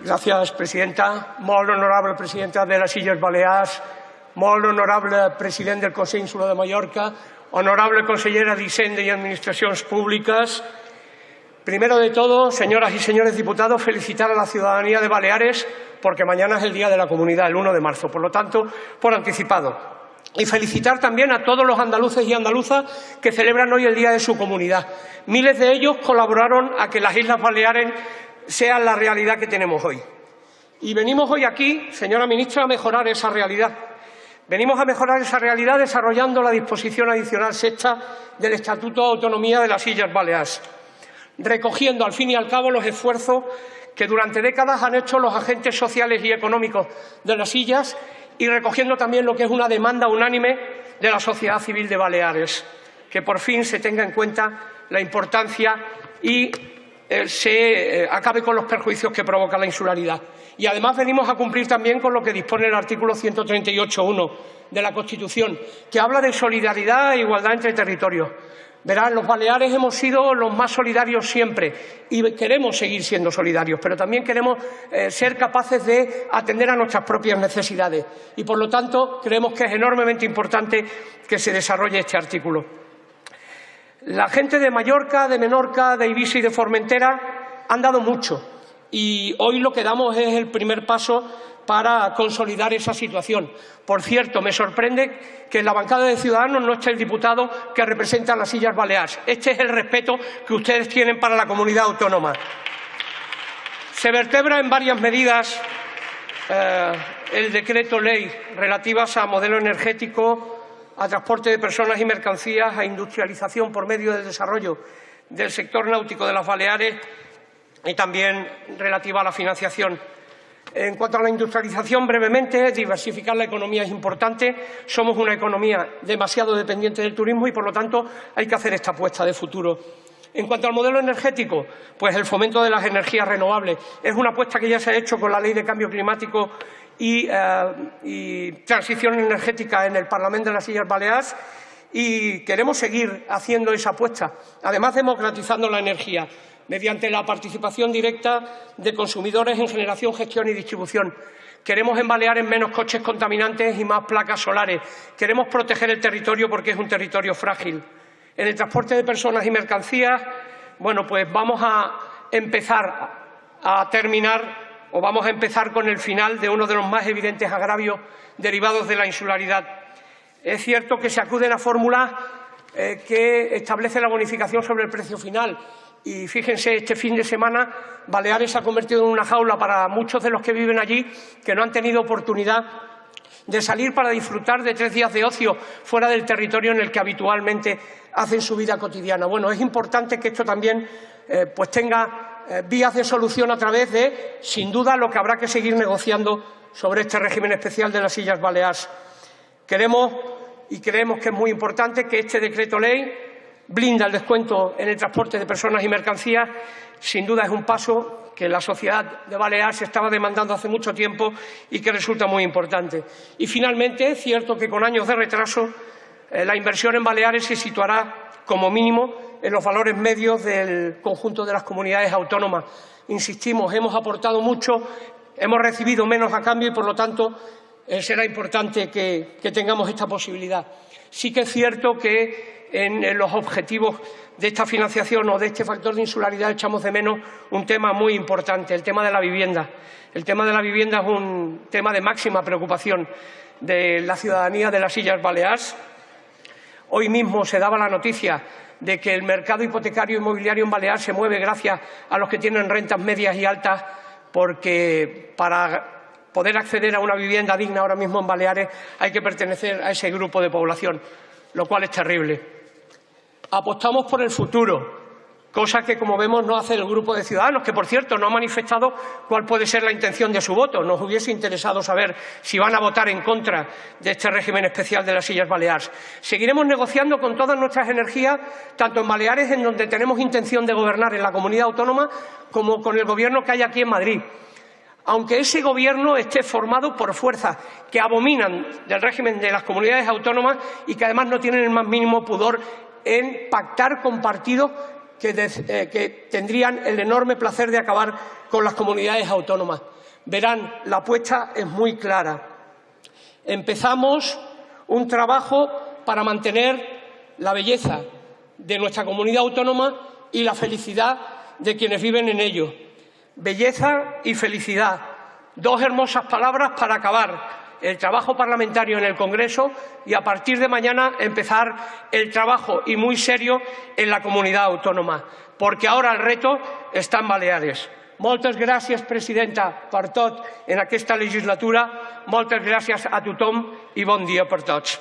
Gràcies, presidenta. Molt honorable presidenta de les Illes Balears, molt honorable president del Consell Insular de Mallorca, honorable consellera d'Hisenda y Administracions Públicas. Primero de todo, señoras y señores diputados, felicitar a la ciudadanía de Baleares porque mañana es el Día de la Comunidad, el 1 de marzo, por lo tanto, por anticipado. Y felicitar también a todos los andaluces y andaluzas que celebran hoy el Día de su comunidad. Miles de ellos colaboraron a que las Islas Baleares sean la realidad que tenemos hoy. Y venimos hoy aquí, señora ministra, a mejorar esa realidad. Venimos a mejorar esa realidad desarrollando la disposición adicional sexta del Estatuto de Autonomía de las Islas Baleares, recogiendo al fin y al cabo los esfuerzos que durante décadas han hecho los agentes sociales y económicos de las Islas y recogiendo también lo que es una demanda unánime de la sociedad civil de Baleares, que por fin se tenga en cuenta la importancia y eh, se eh, acabe con los perjuicios que provoca la insularidad. Y además venimos a cumplir también con lo que dispone el artículo 138.1 de la Constitución, que habla de solidaridad e igualdad entre territorios. Verán, los Baleares hemos sido los más solidarios siempre y queremos seguir siendo solidarios, pero también queremos eh, ser capaces de atender a nuestras propias necesidades y, por lo tanto, creemos que es enormemente importante que se desarrolle este artículo. La gente de Mallorca, de Menorca, de Ibiza y de Formentera han dado mucho y hoy lo que damos es el primer paso para consolidar esa situación. Por cierto, me sorprende que en la bancada de Ciudadanos no esté el diputado que representa las Sillas Baleares. Este es el respeto que ustedes tienen para la comunidad autónoma. Se vertebra en varias medidas eh, el decreto ley relativas a modelo energético, a transporte de personas y mercancías, a industrialización por medio del desarrollo del sector náutico de las Baleares y también relativa a la financiación. En cuanto a la industrialización, brevemente, diversificar la economía es importante. Somos una economía demasiado dependiente del turismo y, por lo tanto, hay que hacer esta apuesta de futuro. En cuanto al modelo energético, pues el fomento de las energías renovables es una apuesta que ya se ha hecho con la Ley de Cambio Climático eh, y, transición energética en el Parlamento de las Islas Baleares y queremos seguir haciendo esa apuesta, además democratizando la energía mediante la participación directa de consumidores en generación, gestión y distribución. Queremos en Baleares menos coches contaminantes y más placas solares. Queremos proteger el territorio porque es un territorio frágil. En el transporte de personas y mercancías, bueno, pues vamos a empezar a terminar o vamos a empezar con el final de uno de los más evidentes agravios derivados de la insularidad. Es cierto que se acuden a fórmulas eh, que establecen la bonificación sobre el precio final y fíjense, este fin de semana Baleares se ha convertido en una jaula para muchos de los que viven allí que no han tenido oportunidad de salir para disfrutar de tres días de ocio fuera del territorio en el que habitualmente hacen su vida cotidiana. Bueno, es importante que esto también eh, pues tenga eh, vías de solución a través de, sin duda, lo que habrá que seguir negociando sobre este régimen especial de las Islas Baleares. Queremos y creemos que es muy importante que este decreto ley blinda el descuento en el transporte de personas y mercancías. Sin duda es un paso que la sociedad de Baleares estaba demandando hace mucho tiempo y que resulta muy importante. Y finalmente, es cierto que con años de retraso eh, la inversión en Baleares se situará como mínimo en los valores medios del conjunto de las comunidades autónomas. Insistimos, hemos aportado mucho, hemos recibido menos a cambio y, por lo tanto, eh, será importante que, tengamos esta posibilidad. Sí que es cierto que en, los objetivos de esta financiación o de este factor de insularidad echamos de menos un tema muy importante, el tema de la vivienda. El tema de la vivienda es un tema de máxima preocupación de la ciudadanía de las Islas Baleares. Hoy mismo se daba la noticia de que el mercado hipotecario inmobiliario en Baleares se mueve gracias a los que tienen rentas medias y altas, porque para poder acceder a una vivienda digna ahora mismo en Baleares hay que pertenecer a ese grupo de población, lo cual es terrible. Apostamos por el futuro, cosa que, como vemos, no hace el grupo de ciudadanos, que, por cierto, no ha manifestado cuál puede ser la intención de su voto. Nos hubiese interesado saber si van a votar en contra de este régimen especial de las Sillas Baleares. Seguiremos negociando con todas nuestras energías, tanto en Baleares, en donde tenemos intención de gobernar en la comunidad autónoma, como con el Gobierno que hay aquí en Madrid aunque ese gobierno esté formado por fuerzas que abominan del régimen de las comunidades autónomas y que además no tienen el más mínimo pudor en pactar con partidos que, eh, que tendrían el enorme placer de acabar con las comunidades autónomas. Verán, la apuesta es muy clara. Empezamos un trabajo para mantener la belleza de nuestra comunidad autónoma y la felicidad de quienes viven en ello. Belleza y felicidad, dos hermosas palabras para acabar el trabajo parlamentario en el Congreso y a partir de mañana empezar el trabajo y muy serio en la comunidad autónoma, porque ahora el reto está en Baleares. Moltes gràcies, presidenta, per tot en aquesta legislatura. Moltes gràcies a tothom i bon dia per tots.